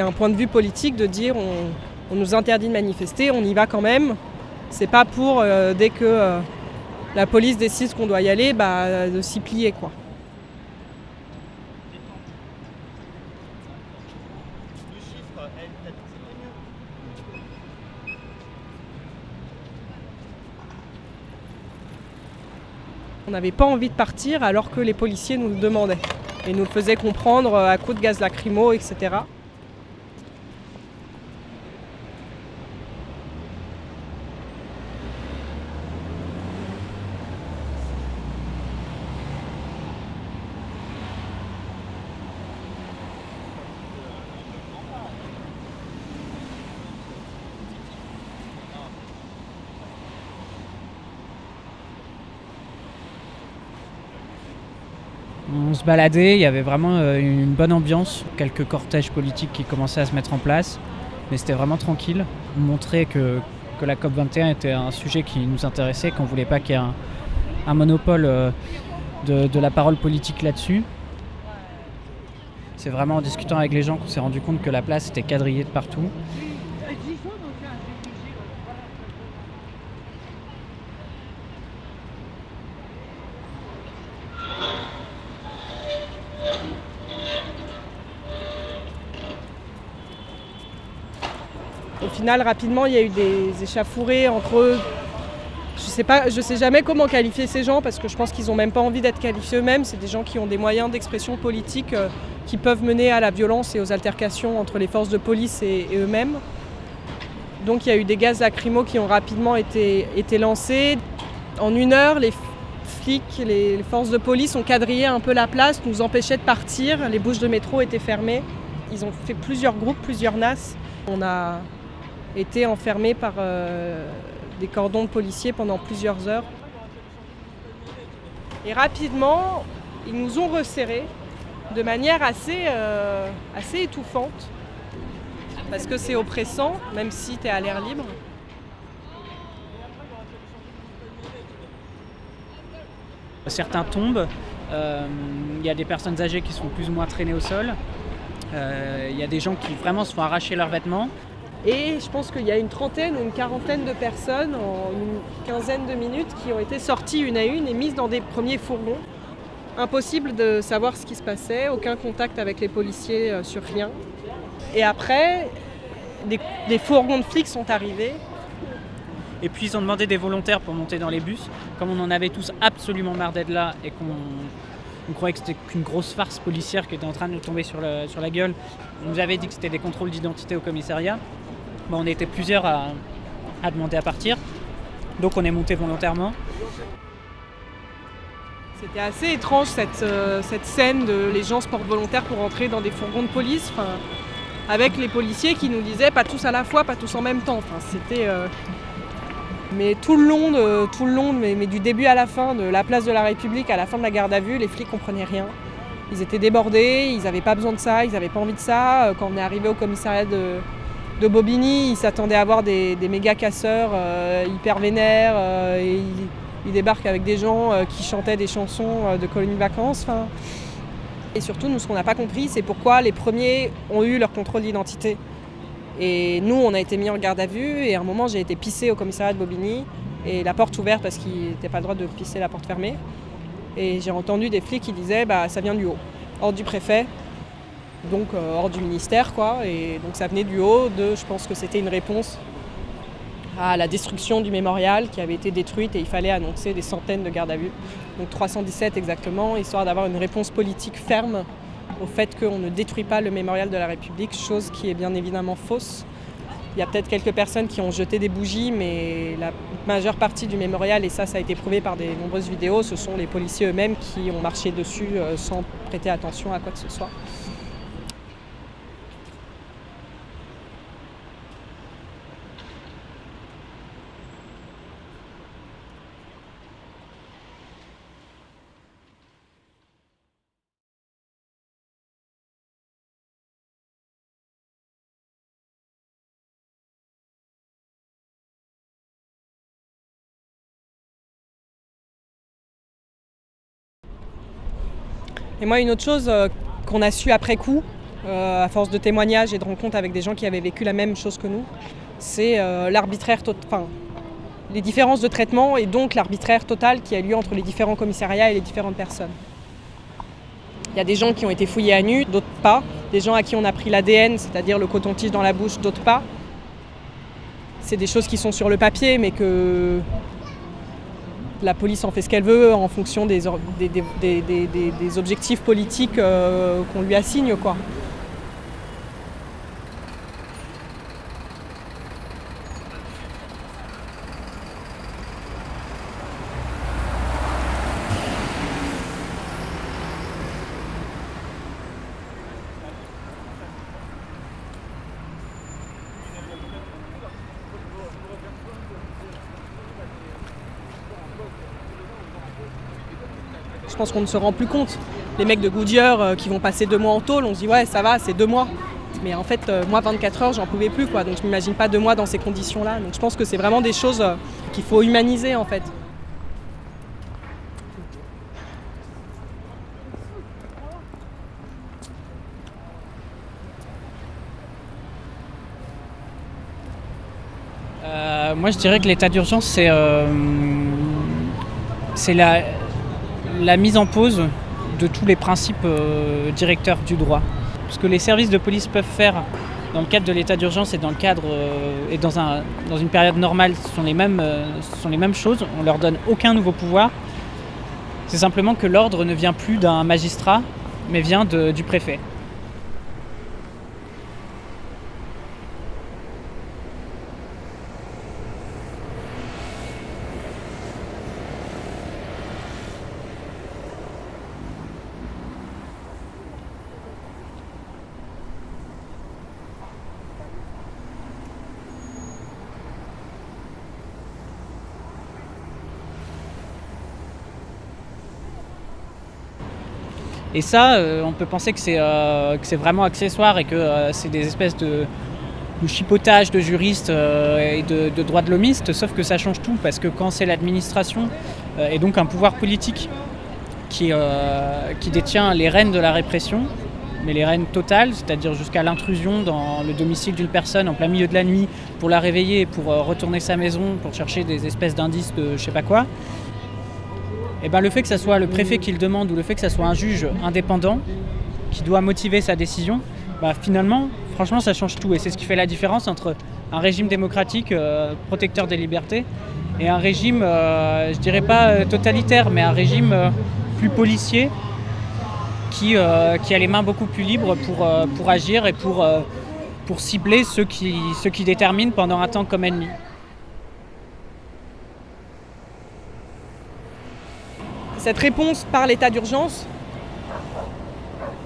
c'est un point de vue politique de dire on, nous interdit de manifester, on y va quand même. C'est pas pour euh, dès que euh, la police décide qu'on doit y aller, bah, de s'y plier quoi. On n'avait pas envie de partir alors que les policiers nous le demandaient et nous le faisaient comprendre à coups de gaz lacrymo, etc. On se baladait, il y avait vraiment euh, une bonne ambiance, quelques cortèges politiques qui commençaient à se mettre en place, mais c'était vraiment tranquille. On montrait que, la COP21 était un sujet qui nous intéressait, qu'on ne voulait pas qu'il y ait un, monopole euh, de la parole politique là-dessus. C'est vraiment en discutant avec les gens qu'on s'est rendu compte que la place était quadrillée de partout. Au final, rapidement, il y a eu des échafourées entre eux. Je sais pas, je sais jamais comment qualifier ces gens parce que je pense qu'ils n'ont même pas envie d'être qualifiés eux-mêmes. C'est des gens qui ont des moyens d'expression politique euh, qui peuvent mener à la violence et aux altercations entre les forces de police et, eux-mêmes. Donc il y a eu des gaz lacrymaux qui ont rapidement été, lancés. En une heure, les flics, les forces de police ont quadrillé un peu la place, nous empêchaient de partir. Les bouches de métro étaient fermées. Ils ont fait plusieurs groupes, plusieurs NAS. On a été enfermés par euh, des cordons de policiers pendant plusieurs heures. Et rapidement, ils nous ont resserrés de manière assez, euh, assez étouffante, parce que c'est oppressant, même si tu es à l'air libre. Certains tombent, euh, il y a des personnes âgées qui sont plus ou moins traînées au sol, il y a des gens qui vraiment se font arracher leurs vêtements, et je pense qu'il y a une trentaine ou une quarantaine de personnes en une quinzaine de minutes qui ont été sorties une à une et mises dans des premiers fourgons. Impossible de savoir ce qui se passait, aucun contact avec les policiers euh, sur rien. Et après, des, fourgons de flics sont arrivés. Et puis ils ont demandé des volontaires pour monter dans les bus. Comme on en avait tous absolument marre d'être là et qu'on croyait que c'était qu'une grosse farce policière qui était en train de nous tomber sur la gueule. On nous avait dit que c'était des contrôles d'identité au commissariat on était plusieurs à, demander à partir. Donc on est monté volontairement. C'était assez étrange cette, euh, cette, scène de les gens se portent volontaires pour entrer dans des fourgons de police, avec les policiers qui nous disaient pas tous à la fois, pas tous en même temps. c'était, euh, mais tout le long, tout le long mais, du début à la fin, de la place de la République à la fin de la garde à vue, les flics comprenaient rien. Ils étaient débordés, ils n'avaient pas besoin de ça, ils n'avaient pas envie de ça. Euh, quand on est arrivé au commissariat de, de Bobigny, il s'attendait à voir des, méga casseurs euh, hyper vénères euh, et il, débarque avec des gens euh, qui chantaient des chansons de colonies de vacances. Et surtout, nous, ce qu'on n'a pas compris, c'est pourquoi les premiers ont eu leur contrôle d'identité. Et nous, on a été mis en garde à vue et à un moment, j'ai été pissé au commissariat de Bobigny et la porte ouverte parce qu'il n'était pas le droit de pisser la porte fermée. Et j'ai entendu des flics qui disaient bah, ça vient du haut, ordre du préfet, donc euh, hors du ministère quoi. Et donc ça venait du haut de, je pense que c'était une réponse à la destruction du mémorial qui avait été détruite et il fallait annoncer des centaines de gardes à vue. Donc 317 exactement, histoire d'avoir une réponse politique ferme au fait qu'on ne détruit pas le mémorial de la République, chose qui est bien évidemment fausse. Il y a peut-être quelques personnes qui ont jeté des bougies, mais la majeure partie du mémorial, et ça, ça a été prouvé par des nombreuses vidéos, ce sont les policiers eux-mêmes qui ont marché dessus euh, sans prêter attention à quoi que ce soit. Et moi, une autre chose euh, qu'on a su après coup, euh, à force de témoignages et de rencontres avec des gens qui avaient vécu la même chose que nous, c'est euh, l'arbitraire, enfin, les différences de traitement et donc l'arbitraire total qui a lieu entre les différents commissariats et les différentes personnes. Il y a des gens qui ont été fouillés à nu, d'autres pas. Des gens à qui on a pris l'ADN, c'est-à-dire le coton-tige dans la bouche, d'autres pas. C'est des choses qui sont sur le papier, mais que la police en fait ce qu'elle veut en fonction des, objectifs politiques euh, qu'on lui assigne. Quoi. Pense qu'on ne se rend plus compte. Les mecs de Goodyear euh, qui vont passer deux mois en tôle, on se dit ouais ça va, c'est deux mois. Mais en fait, euh, moi 24 heures, j'en pouvais plus quoi. Donc je m'imagine pas deux mois dans ces conditions-là. Donc je pense que c'est vraiment des choses euh, qu'il faut humaniser en fait. moi je dirais que l'état d'urgence c'est c'est la, la mise en pause de tous les principes euh, directeurs du droit. Ce que les services de police peuvent faire dans le cadre de l'état d'urgence et dans le cadre euh, et dans, un, dans une période normale, ce sont, les mêmes, euh, sont les mêmes choses. On leur donne aucun nouveau pouvoir. C'est simplement que l'ordre ne vient plus d'un magistrat, mais vient du préfet. Et ça, euh, on peut penser que c'est euh, vraiment accessoire et que euh, c'est des espèces de, chipotage de juristes et de, droits de l'homiste, sauf que ça change tout, parce que quand c'est l'administration et donc un pouvoir politique qui, détient les rênes de la répression, mais les rênes totales, c'est-à-dire jusqu'à l'intrusion dans le domicile d'une personne en plein milieu de la nuit pour la réveiller, pour retourner sa maison, pour chercher des espèces d'indices de je sais pas quoi, eh ben, le fait que ce soit le préfet qui le demande ou le fait que ce soit un juge indépendant qui doit motiver sa décision, bah, finalement, franchement, ça change tout. Et c'est ce qui fait la différence entre un régime démocratique euh, protecteur des libertés et un régime, euh, je dirais pas euh, totalitaire, mais un régime plus policier qui, a les mains beaucoup plus libres pour, agir et pour, pour cibler ceux qui, ceux qui déterminent pendant un temps comme ennemi. Cette réponse par l'état d'urgence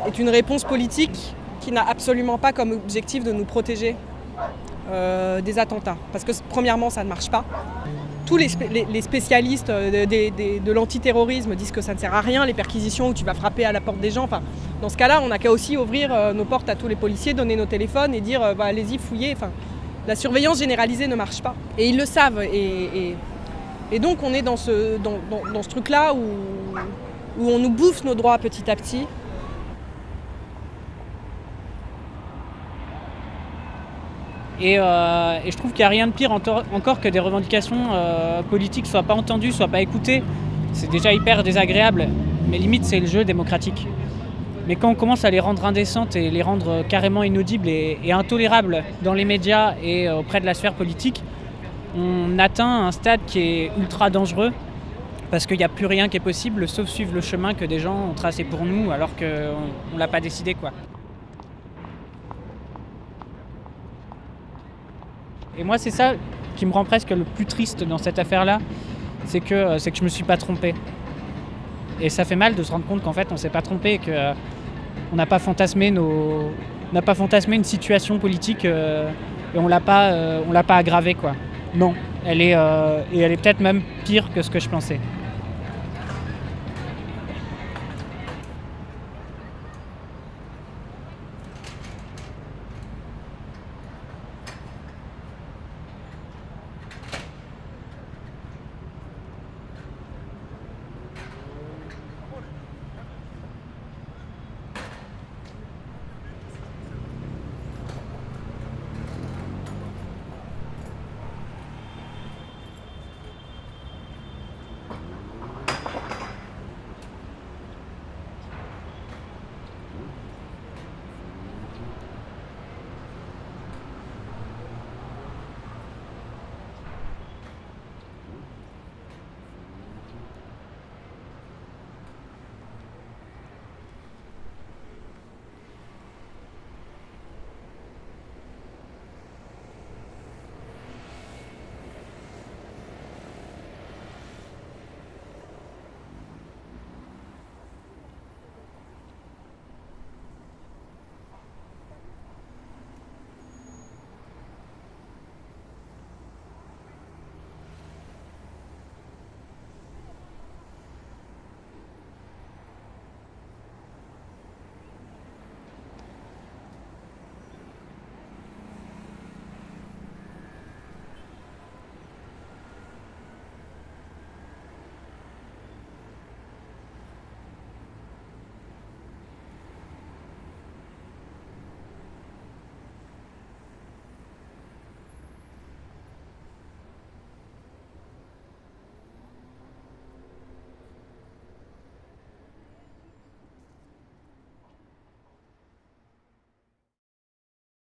est une réponse politique qui n'a absolument pas comme objectif de nous protéger euh, des attentats. Parce que premièrement, ça ne marche pas. Tous les, spécialistes euh, de, l'antiterrorisme disent que ça ne sert à rien, les perquisitions où tu vas frapper à la porte des gens. Enfin, dans ce cas-là, on n'a qu'à aussi ouvrir euh, nos portes à tous les policiers, donner nos téléphones et dire bah, allez-y, fouillez. Enfin, la surveillance généralisée ne marche pas. Et ils le savent. et donc on est dans ce, dans, ce truc-là où, où on nous bouffe nos droits petit à petit. Et, euh, je trouve qu'il n'y a rien de pire encore que des revendications euh, politiques soient pas entendues, soient pas écoutées. C'est déjà hyper désagréable, mais limite c'est le jeu démocratique. Mais quand on commence à les rendre indécentes et les rendre carrément inaudibles et, et intolérables dans les médias et euh, auprès de la sphère politique, on atteint un stade qui est ultra dangereux parce qu'il n'y a plus rien qui est possible sauf suivre le chemin que des gens ont tracé pour nous alors qu'on ne l'a pas décidé. quoi. Et moi, c'est ça qui me rend presque le plus triste dans cette affaire-là, c'est que, euh, c'est que je me suis pas trompé. Et ça fait mal de se rendre compte qu'en fait, on s'est pas trompé, qu'on euh, n'a pas fantasmé nos, n'a pas fantasmé une situation politique euh, et on l'a pas, l'a pas aggravé quoi. Non, elle est, et elle est peut-être même pire que ce que je pensais.